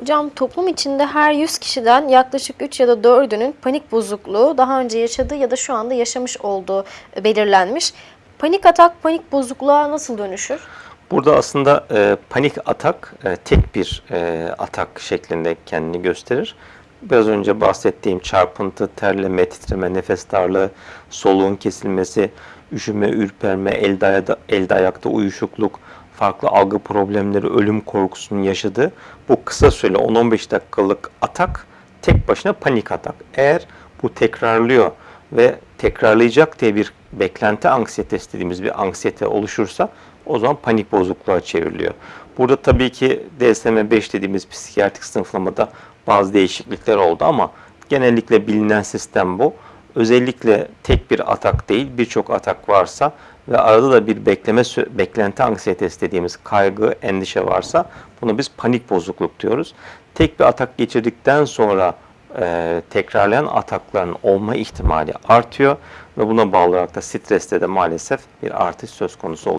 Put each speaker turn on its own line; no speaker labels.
Hocam toplum içinde her 100 kişiden yaklaşık 3 ya da 4'ünün panik bozukluğu daha önce yaşadığı ya da şu anda yaşamış olduğu belirlenmiş. Panik atak panik bozukluğa nasıl dönüşür?
Burada aslında e, panik atak e, tek bir e, atak şeklinde kendini gösterir. Biraz önce bahsettiğim çarpıntı, terleme, titreme, nefes darlığı, soluğun kesilmesi, üşüme, ürperme, elde, ayada, elde ayakta uyuşukluk, farklı algı problemleri, ölüm korkusunun yaşadığı bu kısa süreli 10-15 dakikalık atak tek başına panik atak. Eğer bu tekrarlıyor ve tekrarlayacak diye bir beklenti anksiyetesi dediğimiz bir anksiyete oluşursa o zaman panik bozukluğa çevriliyor. Burada tabii ki DSM-5 dediğimiz psikiyatrik sınıflamada bazı değişiklikler oldu ama genellikle bilinen sistem bu. Özellikle tek bir atak değil birçok atak varsa ve arada da bir bekleme beklenti anksiyetesi dediğimiz kaygı, endişe varsa buna biz panik bozukluk diyoruz. Tek bir atak geçirdikten sonra e, tekrarlayan atakların olma ihtimali artıyor ve buna bağlı olarak da streste de maalesef bir artış söz konusu oluyor.